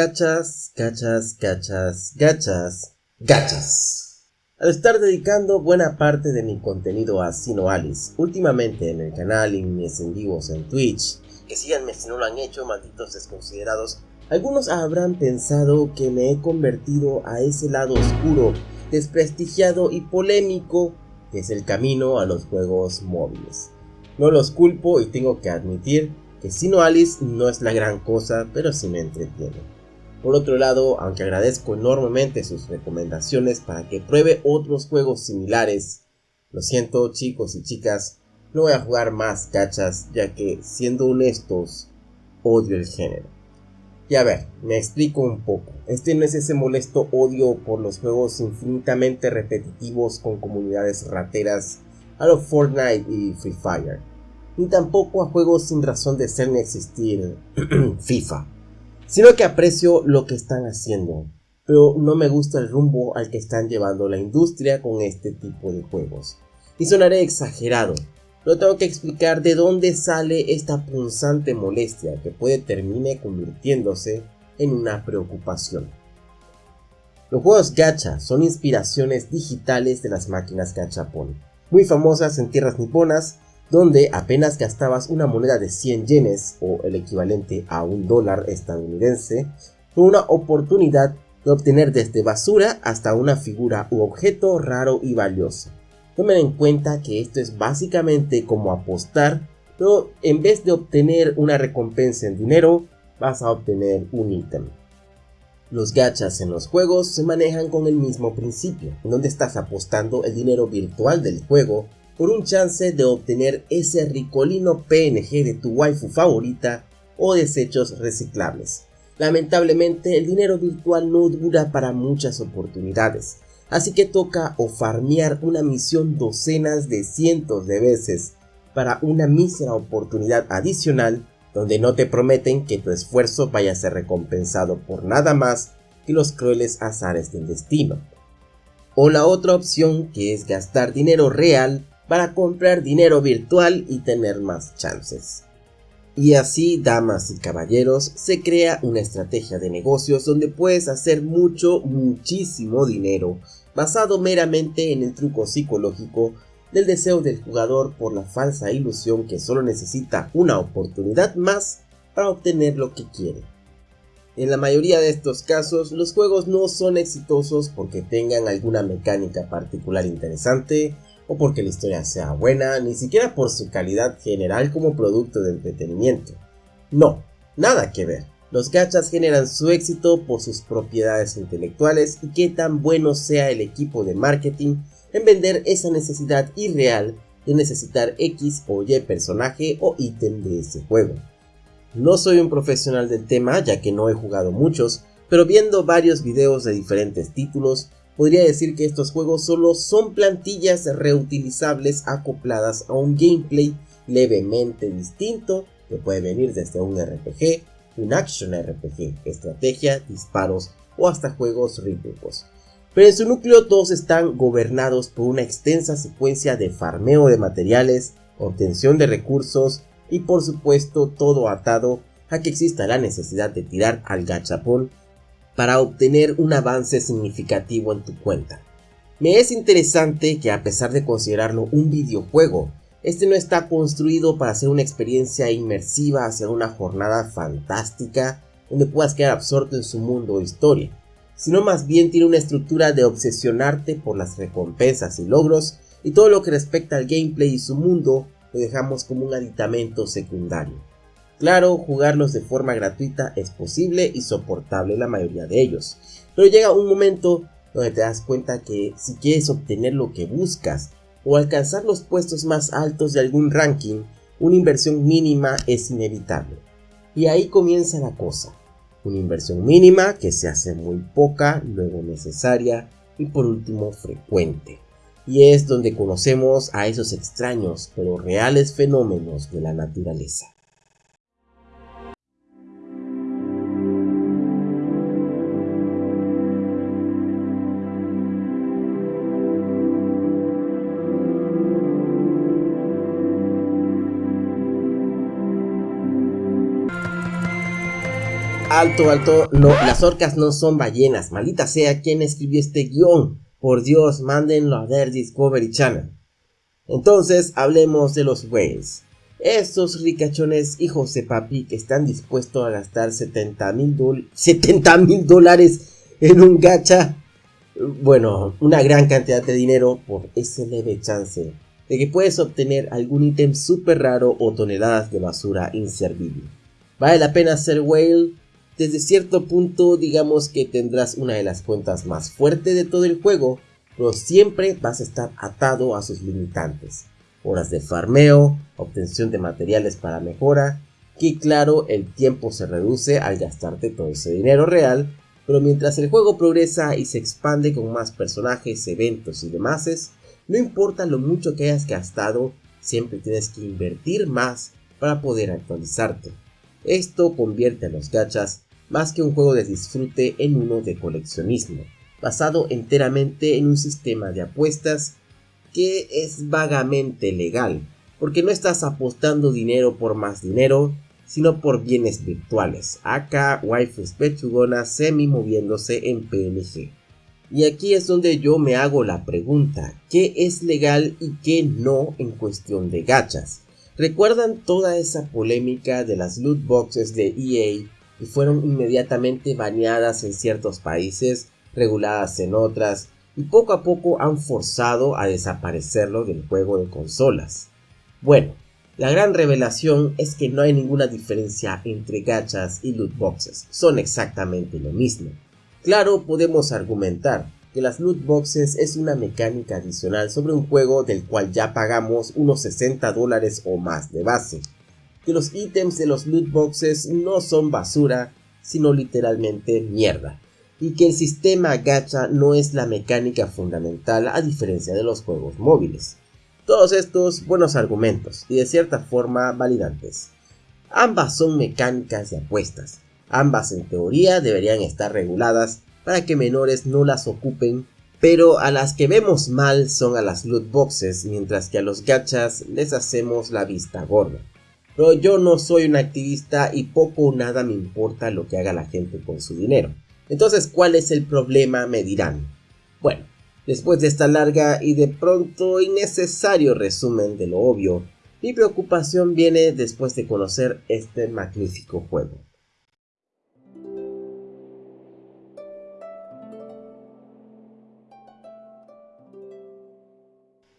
Gachas, gachas, gachas, gachas, gachas. Al estar dedicando buena parte de mi contenido a Sino Alice, últimamente en el canal y mis en vivos en Twitch, que síganme si no lo han hecho, malditos desconsiderados, algunos habrán pensado que me he convertido a ese lado oscuro, desprestigiado y polémico que es el camino a los juegos móviles. No los culpo y tengo que admitir que Sino Alice no es la gran cosa, pero sí me entretiene. Por otro lado, aunque agradezco enormemente sus recomendaciones para que pruebe otros juegos similares, lo siento chicos y chicas, no voy a jugar más cachas ya que, siendo honestos, odio el género. Y a ver, me explico un poco. Este no es ese molesto odio por los juegos infinitamente repetitivos con comunidades rateras a los Fortnite y Free Fire. Ni tampoco a juegos sin razón de ser ni existir FIFA sino que aprecio lo que están haciendo, pero no me gusta el rumbo al que están llevando la industria con este tipo de juegos. Y sonaré exagerado, pero tengo que explicar de dónde sale esta punzante molestia que puede terminar convirtiéndose en una preocupación. Los juegos gacha son inspiraciones digitales de las máquinas gachapon, muy famosas en tierras niponas donde apenas gastabas una moneda de 100 yenes o el equivalente a un dólar estadounidense, fue una oportunidad de obtener desde basura hasta una figura u objeto raro y valioso. Tomen en cuenta que esto es básicamente como apostar, pero en vez de obtener una recompensa en dinero, vas a obtener un ítem. Los gachas en los juegos se manejan con el mismo principio, en donde estás apostando el dinero virtual del juego por un chance de obtener ese ricolino PNG de tu waifu favorita o desechos reciclables. Lamentablemente el dinero virtual no dura para muchas oportunidades, así que toca o farmear una misión docenas de cientos de veces para una mísera oportunidad adicional donde no te prometen que tu esfuerzo vaya a ser recompensado por nada más que los crueles azares del destino. O la otra opción que es gastar dinero real para comprar dinero virtual y tener más chances. Y así, damas y caballeros, se crea una estrategia de negocios donde puedes hacer mucho, muchísimo dinero, basado meramente en el truco psicológico del deseo del jugador por la falsa ilusión que solo necesita una oportunidad más para obtener lo que quiere. En la mayoría de estos casos, los juegos no son exitosos porque tengan alguna mecánica particular interesante, o porque la historia sea buena, ni siquiera por su calidad general como producto de entretenimiento. No, nada que ver. Los gachas generan su éxito por sus propiedades intelectuales y qué tan bueno sea el equipo de marketing en vender esa necesidad irreal de necesitar X o Y personaje o ítem de ese juego. No soy un profesional del tema ya que no he jugado muchos, pero viendo varios videos de diferentes títulos podría decir que estos juegos solo son plantillas reutilizables acopladas a un gameplay levemente distinto que puede venir desde un RPG, un action RPG, estrategia, disparos o hasta juegos rítmicos. Pero en su núcleo todos están gobernados por una extensa secuencia de farmeo de materiales, obtención de recursos y por supuesto todo atado a que exista la necesidad de tirar al gachapón para obtener un avance significativo en tu cuenta. Me es interesante que a pesar de considerarlo un videojuego, este no está construido para ser una experiencia inmersiva hacia una jornada fantástica donde puedas quedar absorto en su mundo o historia, sino más bien tiene una estructura de obsesionarte por las recompensas y logros y todo lo que respecta al gameplay y su mundo lo dejamos como un aditamento secundario. Claro, jugarlos de forma gratuita es posible y soportable la mayoría de ellos, pero llega un momento donde te das cuenta que si quieres obtener lo que buscas o alcanzar los puestos más altos de algún ranking, una inversión mínima es inevitable. Y ahí comienza la cosa. Una inversión mínima que se hace muy poca, luego necesaria y por último frecuente. Y es donde conocemos a esos extraños pero reales fenómenos de la naturaleza. alto, alto, no, las orcas no son ballenas, maldita sea quien escribió este guion. Por Dios, mándenlo a ver Discovery Channel. Entonces, hablemos de los whales. Estos ricachones hijos de papi que están dispuestos a gastar 70 mil dólares en un gacha. Bueno, una gran cantidad de dinero por ese leve chance de que puedes obtener algún ítem súper raro o toneladas de basura inservible. ¿Vale la pena ser whale? Desde cierto punto digamos que tendrás una de las cuentas más fuertes de todo el juego, pero siempre vas a estar atado a sus limitantes. Horas de farmeo, obtención de materiales para mejora, que claro el tiempo se reduce al gastarte todo ese dinero real, pero mientras el juego progresa y se expande con más personajes, eventos y demás, no importa lo mucho que hayas gastado, siempre tienes que invertir más para poder actualizarte. Esto convierte a los gachas más que un juego de disfrute en uno de coleccionismo, basado enteramente en un sistema de apuestas que es vagamente legal, porque no estás apostando dinero por más dinero, sino por bienes virtuales, acá waifus pechugonas semi moviéndose en PNG. Y aquí es donde yo me hago la pregunta, ¿qué es legal y qué no en cuestión de gachas? ¿Recuerdan toda esa polémica de las loot boxes de EA y fueron inmediatamente baneadas en ciertos países, reguladas en otras, y poco a poco han forzado a desaparecerlo del juego de consolas? Bueno, la gran revelación es que no hay ninguna diferencia entre gachas y loot boxes, son exactamente lo mismo. Claro, podemos argumentar que las loot boxes es una mecánica adicional sobre un juego del cual ya pagamos unos 60 dólares o más de base. Que los ítems de los loot boxes no son basura, sino literalmente mierda. Y que el sistema gacha no es la mecánica fundamental a diferencia de los juegos móviles. Todos estos buenos argumentos y de cierta forma validantes. Ambas son mecánicas de apuestas, Ambas en teoría deberían estar reguladas para que menores no las ocupen, pero a las que vemos mal son a las loot boxes, mientras que a los gachas les hacemos la vista gorda. Pero yo no soy un activista y poco o nada me importa lo que haga la gente con su dinero. Entonces, ¿cuál es el problema? Me dirán. Bueno, después de esta larga y de pronto innecesario resumen de lo obvio, mi preocupación viene después de conocer este magnífico juego.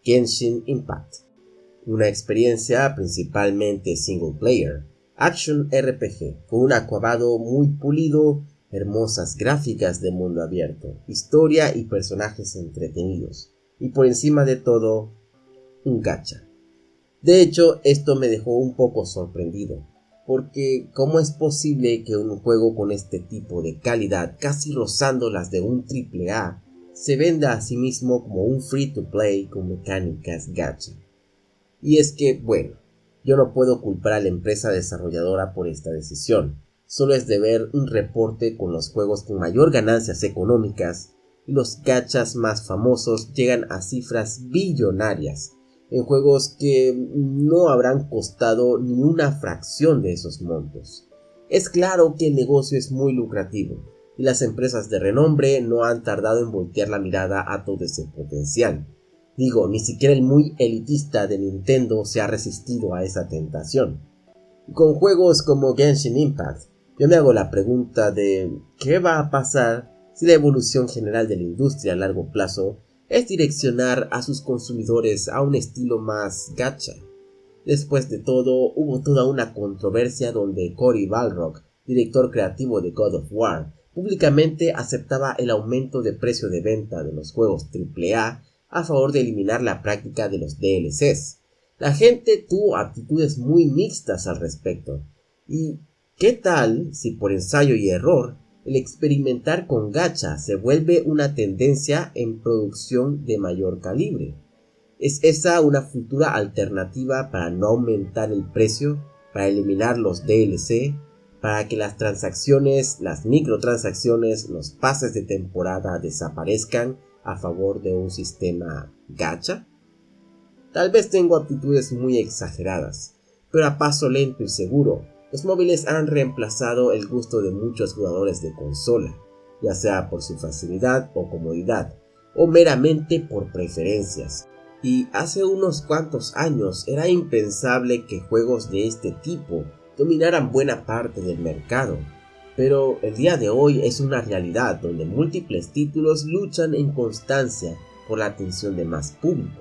Genshin Impact, una experiencia principalmente single player, action RPG, con un acabado muy pulido, hermosas gráficas de mundo abierto, historia y personajes entretenidos, y por encima de todo, un gacha. De hecho, esto me dejó un poco sorprendido, porque ¿cómo es posible que un juego con este tipo de calidad, casi rozando las de un AAA, se venda a sí mismo como un free to play con mecánicas gacha. Y es que, bueno, yo no puedo culpar a la empresa desarrolladora por esta decisión, solo es de ver un reporte con los juegos con mayor ganancias económicas y los gachas más famosos llegan a cifras billonarias en juegos que no habrán costado ni una fracción de esos montos. Es claro que el negocio es muy lucrativo, y las empresas de renombre no han tardado en voltear la mirada a todo ese potencial. Digo, ni siquiera el muy elitista de Nintendo se ha resistido a esa tentación. Con juegos como Genshin Impact, yo me hago la pregunta de ¿qué va a pasar si la evolución general de la industria a largo plazo es direccionar a sus consumidores a un estilo más gacha? Después de todo, hubo toda una controversia donde Cory Balrog, director creativo de God of War, públicamente aceptaba el aumento de precio de venta de los juegos AAA a favor de eliminar la práctica de los DLCs. La gente tuvo actitudes muy mixtas al respecto. ¿Y qué tal si por ensayo y error el experimentar con gacha se vuelve una tendencia en producción de mayor calibre? ¿Es esa una futura alternativa para no aumentar el precio, para eliminar los DLC, para que las transacciones, las microtransacciones, los pases de temporada desaparezcan a favor de un sistema gacha? Tal vez tengo actitudes muy exageradas, pero a paso lento y seguro, Los móviles han reemplazado el gusto de muchos jugadores de consola, ya sea por su facilidad o comodidad, o meramente por preferencias. Y hace unos cuantos años era impensable que juegos de este tipo dominaran buena parte del mercado. Pero el día de hoy es una realidad donde múltiples títulos luchan en constancia por la atención de más público.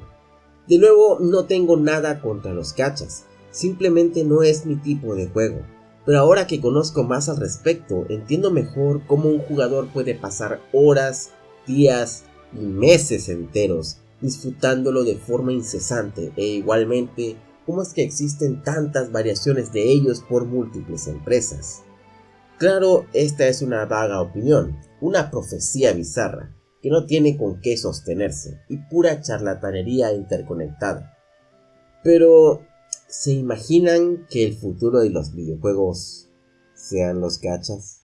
De nuevo, no tengo nada contra los cachas, Simplemente no es mi tipo de juego. Pero ahora que conozco más al respecto, entiendo mejor cómo un jugador puede pasar horas, días y meses enteros disfrutándolo de forma incesante e igualmente cómo es que existen tantas variaciones de ellos por múltiples empresas. Claro, esta es una vaga opinión, una profecía bizarra, que no tiene con qué sostenerse y pura charlatanería interconectada. Pero ¿Se imaginan que el futuro de los videojuegos sean los gachas?